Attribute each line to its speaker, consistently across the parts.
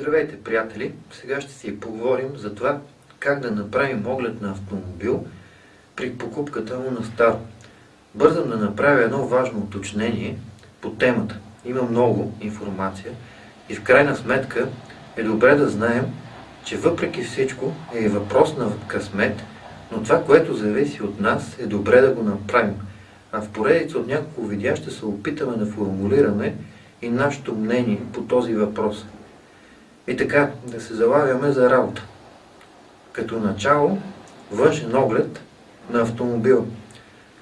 Speaker 1: Здравейте, приятели! Сега ще си поговорим за това как да направим оглед на автомобил при покупката му на старо. Бързам да направя едно важно уточнение по темата. Има много информация и в крайна сметка е добре да знаем, че въпреки всичко е въпрос на късмет, но това, което зависи от нас, е добре да го направим. А в поредица от няколко видеа ще се опитаме да формулираме и нашето мнение по този въпрос. И така, да се залагаме за работа. Като начало, външен оглед на автомобила.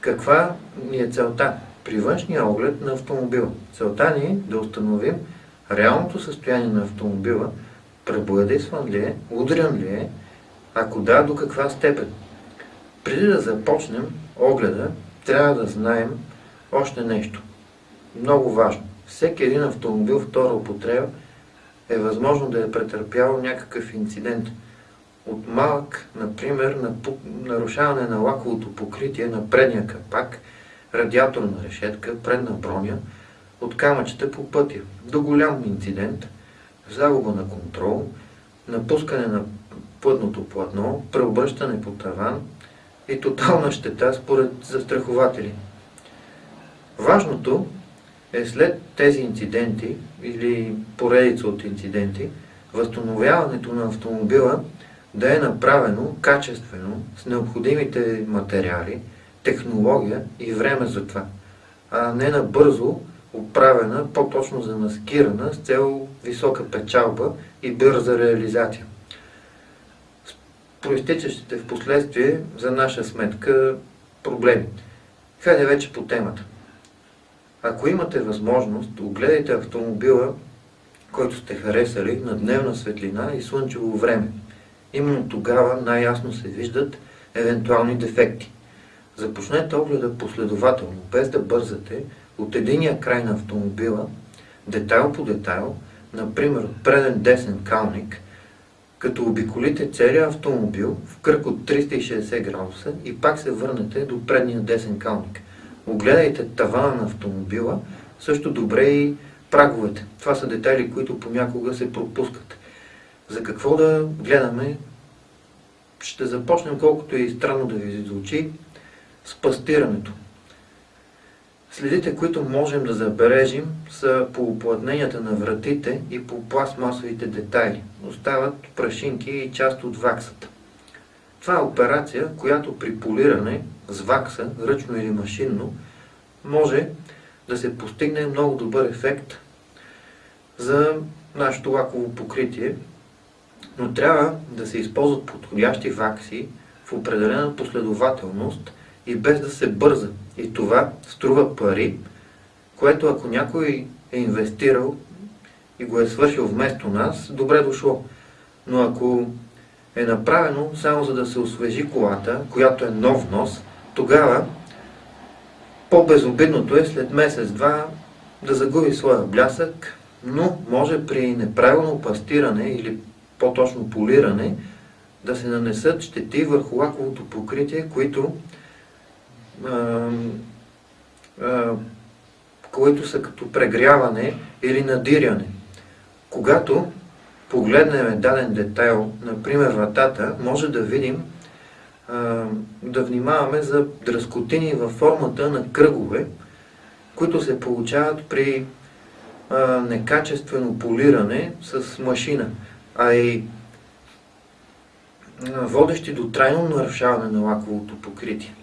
Speaker 1: Каква ни е целта? При външния оглед на автомобила. Целта ни е да установим реалното състояние на автомобила, пребоядисван ли е, удрян ли е, ако да, до каква степен. Преди да започнем огледа, трябва да знаем още нещо. Много важно. Всеки един автомобил втора употреба е възможно да е претърпял някакъв инцидент. От малък, например, на нарушаване на лаковото покритие на предния капак, радиаторна решетка, предна броня, от камъчета по пътя, до голям инцидент, загуба на контрол, напускане на пътното платно, преобръщане по таван и тотална щета според застрахователи. Важното е след тези инциденти или поредица от инциденти, възстановяването на автомобила да е направено качествено, с необходимите материали, технология и време за това, а не набързо оправена, по-точно замаскирана с цел висока печалба и бърза реализация. Проистичащите в последствие за наша сметка проблеми. Хайде вече по темата. Ако имате възможност, огледайте автомобила, който сте харесали на дневна светлина и слънчево време. Именно тогава най-ясно се виждат евентуални дефекти. Започнете огледа последователно, без да бързате от единия край на автомобила, детайл по детайл, например от преден десен калник, като обиколите целия автомобил в кръг от 360 градуса и пак се върнете до предния десен калник. Огледайте тавана на автомобила, също добре и праговете. Това са детайли, които понякога се пропускат. За какво да гледаме? Ще започнем, колкото и странно да ви звучи, с пастирането. Следите, които можем да забележим, са по оплътненията на вратите и по пластмасовите детайли. Остават прашинки и част от ваксата. Това е операция, която при полиране с вакса, ръчно или машинно, може да се постигне много добър ефект за нашето лаково покритие, но трябва да се използват подходящи вакси в определена последователност и без да се бърза. И това струва пари, което ако някой е инвестирал и го е свършил вместо нас, добре дошло. Но ако е направено само за да се освежи колата, която е нов нос, тогава по-безобидното е след месец-два да загуби своя блясък, но може при неправилно пастиране или по-точно полиране да се нанесат щети върху лаковото покритие, които, а, а, които са като прегряване или надиряне. Когато погледнем даден детайл, например вратата, може да видим да внимаваме за дръскотини във формата на кръгове, които се получават при некачествено полиране с машина, а и водещи до трайно нарушаване на лаковото покритие.